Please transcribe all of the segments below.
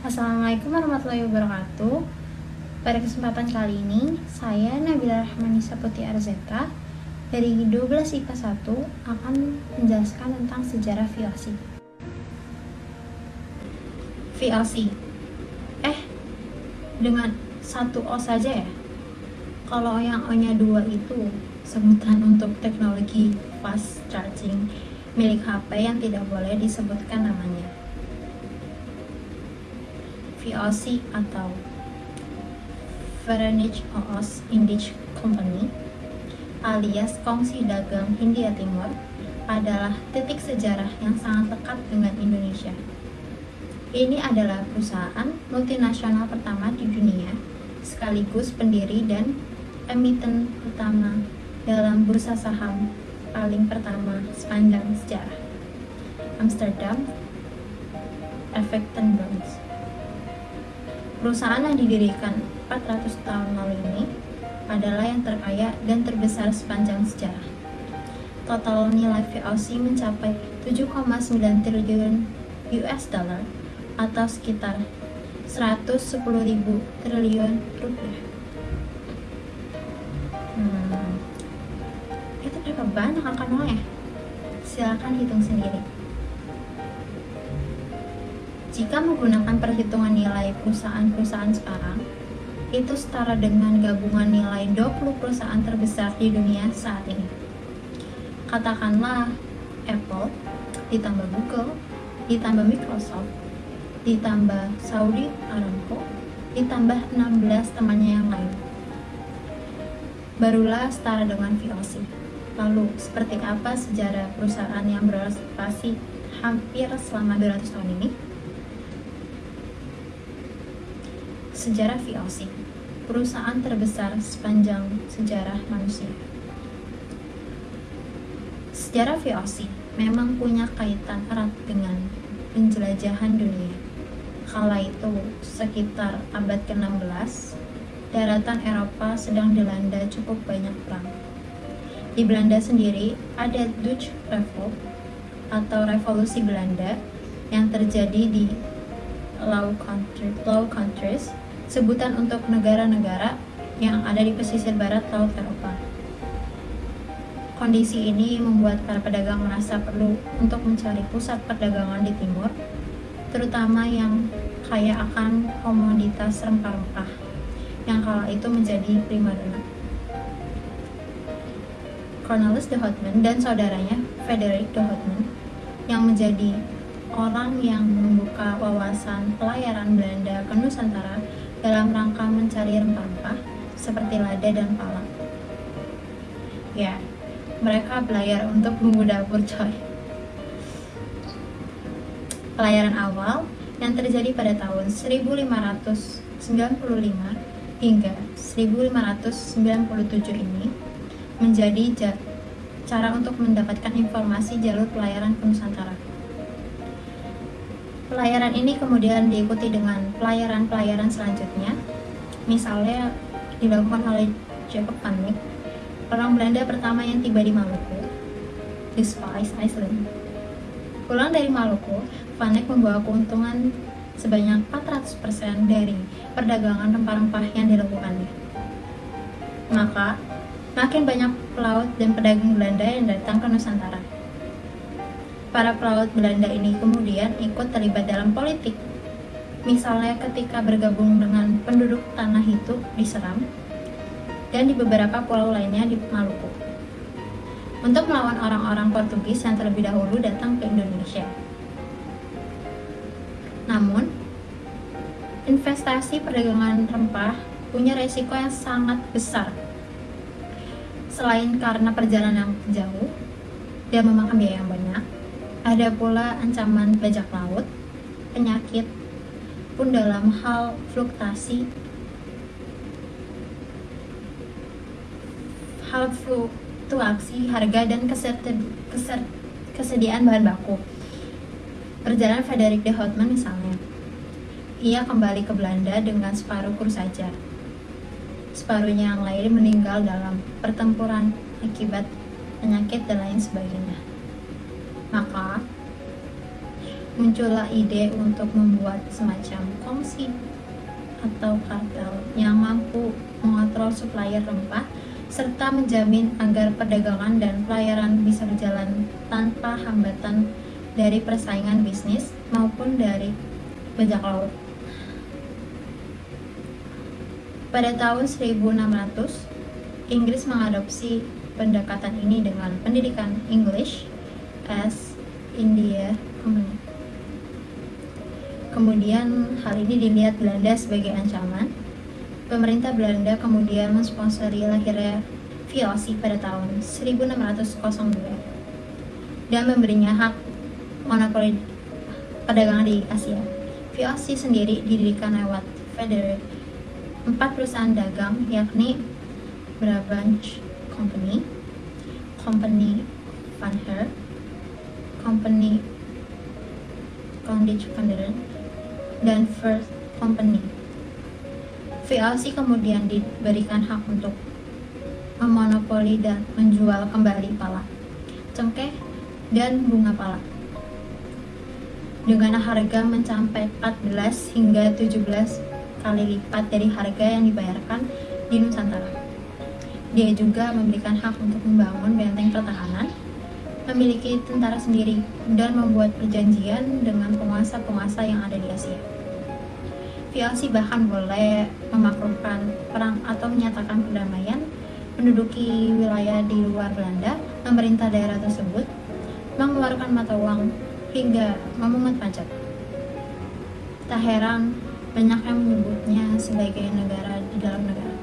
Assalamualaikum warahmatullahi wabarakatuh. Pada kesempatan kali ini Saya Nabila Rahmanisa Putih Arzeta Dari 12 IPA 1 Akan menjelaskan tentang sejarah VOC VOC Eh Dengan satu O saja ya? Kalau yang O nya dua itu Sebutan untuk teknologi fast charging milik HP yang tidak boleh disebutkan namanya. VOC atau Verenigd Oos Indisch Company alias Kongsi Dagang Hindia Timur adalah titik sejarah yang sangat lekat dengan Indonesia. Ini adalah perusahaan multinasional pertama di dunia, sekaligus pendiri dan emiten pertama dalam bursa saham paling pertama sepanjang sejarah. Amsterdam, Bonds. Perusahaan yang didirikan 400 tahun lalu ini adalah yang terkaya dan terbesar sepanjang sejarah. Total nilai VOC mencapai 7,9 triliun US dollar atau sekitar 110.000 triliun rupiah. Hmm, itu berapa banyak angka nolnya? Silahkan hitung sendiri. Jika menggunakan perhitungan nilai perusahaan-perusahaan sekarang, itu setara dengan gabungan nilai 20 perusahaan terbesar di dunia saat ini. Katakanlah Apple, ditambah Google, ditambah Microsoft, ditambah Saudi Aramco, ditambah 16 temannya yang lain. Barulah setara dengan VOC. Lalu, seperti apa sejarah perusahaan yang beroperasi hampir selama 200 tahun ini? Sejarah VOC, perusahaan terbesar sepanjang sejarah manusia. Sejarah VOC memang punya kaitan erat dengan penjelajahan dunia. Kala itu, sekitar abad ke-16, daratan Eropa sedang dilanda cukup banyak perang. Di Belanda sendiri ada Dutch Revolt atau Revolusi Belanda yang terjadi di Low, Country, Low Countries, sebutan untuk negara-negara yang ada di pesisir barat Laut Eropa. Kondisi ini membuat para pedagang merasa perlu untuk mencari pusat perdagangan di timur, terutama yang kaya akan komoditas rempah-rempah yang kala itu menjadi primadona. Cornelis de Houtman dan saudaranya Frederick de Houtman yang menjadi orang yang membuka wawasan pelayaran Belanda ke Nusantara dalam rangka mencari rempah-rempah seperti lada dan pala. Ya, mereka belayar untuk bumbu dapur coy. Pelayaran awal yang terjadi pada tahun 1595 hingga 1597 ini menjadi cara untuk mendapatkan informasi jalur pelayaran ke Nusantara. Pelayaran ini kemudian diikuti dengan pelayaran-pelayaran selanjutnya, misalnya dilakukan oleh Jacob van orang Belanda pertama yang tiba di Maluku, di Spice Island. Pulang dari Maluku, Van membawa keuntungan sebanyak 400% dari perdagangan rempah-rempah yang dilakukannya. Maka, makin banyak pelaut dan pedagang Belanda yang datang ke Nusantara. Para pelaut Belanda ini kemudian ikut terlibat dalam politik. Misalnya ketika bergabung dengan penduduk tanah itu di Seram dan di beberapa pulau lainnya di Maluku untuk melawan orang-orang Portugis yang terlebih dahulu datang ke Indonesia. Namun, investasi perdagangan rempah punya resiko yang sangat besar. Selain karena perjalanan yang jauh dan memakan biaya yang banyak, ada pula ancaman bajak laut, penyakit, pun dalam hal fluktuasi hal fluktuasi harga dan kesediaan bahan baku Perjalanan Frederick de Houtman misalnya. Ia kembali ke Belanda dengan separuh kru saja. Separuhnya yang lain meninggal dalam pertempuran akibat penyakit dan lain sebagainya. Maka, muncullah ide untuk membuat semacam kongsi atau kartel yang mampu mengontrol supplier rempah serta menjamin agar perdagangan dan pelayaran bisa berjalan tanpa hambatan dari persaingan bisnis maupun dari bajak laut. Pada tahun 1600, Inggris mengadopsi pendekatan ini dengan pendidikan English as India Company. Kemudian hal ini dilihat Belanda sebagai ancaman Pemerintah Belanda kemudian mensponsori lahirnya VOC pada tahun 1602 dan memberinya hak monopoli perdagangan di Asia. VOC sendiri didirikan lewat Federer empat perusahaan dagang yakni Brabant Company, Company Van Her, Company Vanderen, dan First Company VLC kemudian diberikan hak untuk memonopoli dan menjual kembali pala, cengkeh, dan bunga pala. Dengan harga mencapai 14 hingga 17 kali lipat dari harga yang dibayarkan di Nusantara. Dia juga memberikan hak untuk membangun benteng pertahanan, memiliki tentara sendiri, dan membuat perjanjian dengan penguasa-penguasa yang ada di Asia. VOC bahkan boleh memakruhkan perang atau menyatakan perdamaian, menduduki wilayah di luar Belanda, memerintah daerah tersebut, mengeluarkan mata uang, hingga memungut pajak. Tak heran, banyak yang menyebutnya sebagai negara di dalam negara.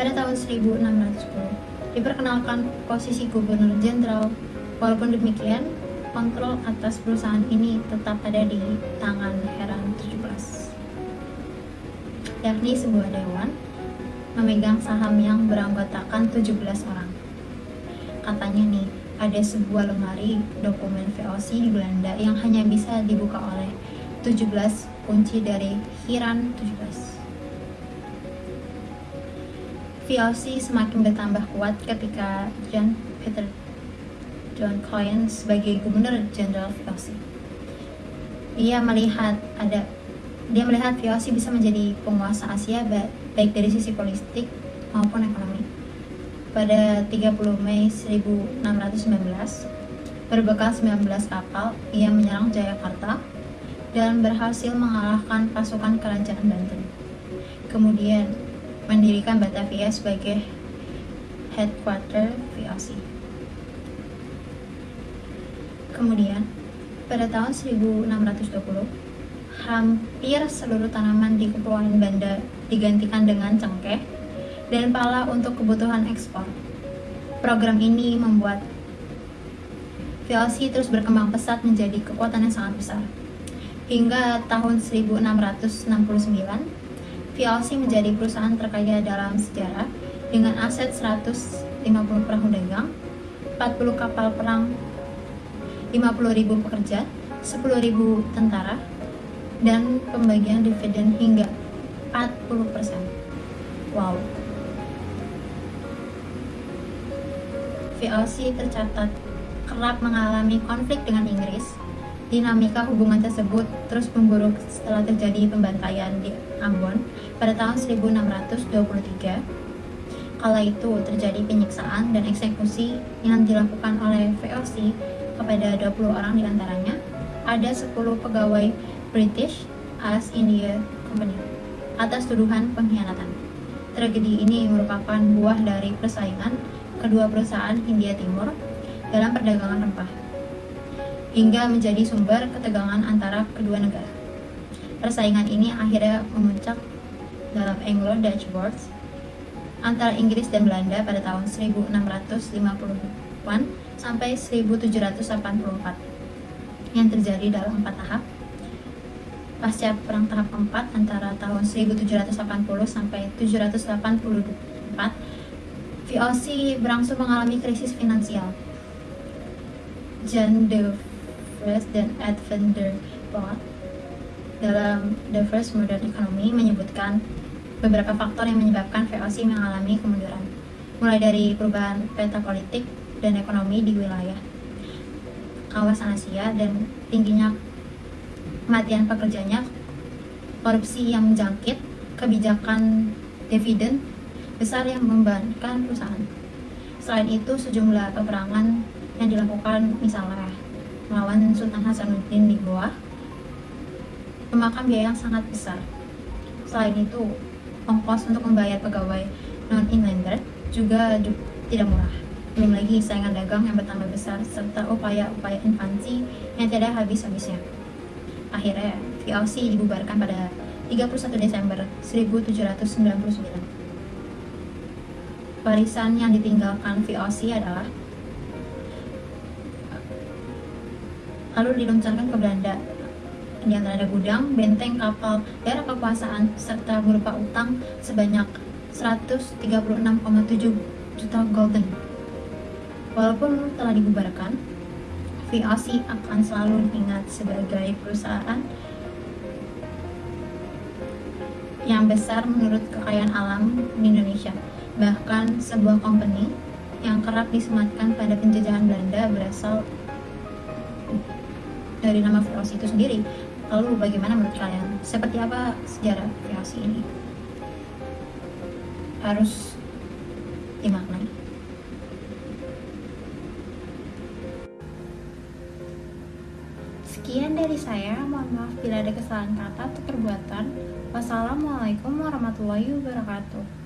Pada tahun 1610, diperkenalkan posisi gubernur jenderal, walaupun demikian, kontrol atas perusahaan ini tetap ada di tangan Heran 17 yakni sebuah dewan memegang saham yang beranggotakan 17 orang. Katanya nih ada sebuah lemari dokumen VOC di Belanda yang hanya bisa dibuka oleh 17 kunci dari Hiran 17 VOC semakin bertambah kuat ketika John Peter John Coyne sebagai Gubernur Jenderal VOC. Ia melihat ada dia melihat VOC bisa menjadi penguasa Asia baik dari sisi politik maupun ekonomi. Pada 30 Mei 1619, berbekal 19 kapal, ia menyerang Jayakarta dan berhasil mengalahkan pasukan kerajaan Banten. Kemudian mendirikan Batavia sebagai headquarter VOC. Kemudian, pada tahun 1620, hampir seluruh tanaman di Kepulauan Banda digantikan dengan cengkeh dan pala untuk kebutuhan ekspor. Program ini membuat VLC terus berkembang pesat menjadi kekuatan yang sangat besar. Hingga tahun 1669, VLC menjadi perusahaan terkaya dalam sejarah dengan aset 150 perahu dagang, 40 kapal perang 50.000 pekerja, 10.000 tentara, dan pembagian dividen hingga 40%. Wow. VOC tercatat kerap mengalami konflik dengan Inggris. Dinamika hubungan tersebut terus memburuk setelah terjadi pembantaian di Ambon pada tahun 1623. Kala itu terjadi penyiksaan dan eksekusi yang dilakukan oleh VOC kepada 20 orang di antaranya, ada 10 pegawai British as India Company atas tuduhan pengkhianatan. Tragedi ini merupakan buah dari persaingan kedua perusahaan Hindia Timur dalam perdagangan rempah, hingga menjadi sumber ketegangan antara kedua negara. Persaingan ini akhirnya memuncak dalam Anglo-Dutch Wars antara Inggris dan Belanda pada tahun 1650-an sampai 1784 yang terjadi dalam empat tahap pasca perang tahap keempat antara tahun 1780 sampai 784 VOC berangsur mengalami krisis finansial John de Vries dan Edwin de Boer dalam The First Modern Economy menyebutkan beberapa faktor yang menyebabkan VOC mengalami kemunduran mulai dari perubahan peta politik dan ekonomi di wilayah. kawasan Asia dan tingginya kematian pekerjanya, korupsi yang menjangkit, kebijakan dividen besar yang membebankan perusahaan. Selain itu, sejumlah peperangan yang dilakukan misalnya melawan Sultan Hasanuddin di Goa memakan biaya yang sangat besar. Selain itu, ongkos untuk membayar pegawai non-inlander juga tidak murah. Belum lagi saingan dagang yang bertambah besar serta upaya-upaya invasi yang tidak habis-habisnya. Akhirnya, VOC dibubarkan pada 31 Desember 1799. Warisan yang ditinggalkan VOC adalah lalu diluncurkan ke Belanda di antara ada gudang, benteng, kapal, daerah kekuasaan, serta berupa utang sebanyak 136,7 juta golden. Walaupun telah dibubarkan, VOC akan selalu diingat sebagai perusahaan yang besar menurut kekayaan alam di Indonesia. Bahkan sebuah company yang kerap disematkan pada penjajahan Belanda berasal dari nama VOC itu sendiri. Lalu bagaimana menurut kalian? Seperti apa sejarah VOC ini? Harus dimaknai. Sekian dari saya, mohon maaf bila ada kesalahan kata atau perbuatan. Wassalamualaikum warahmatullahi wabarakatuh.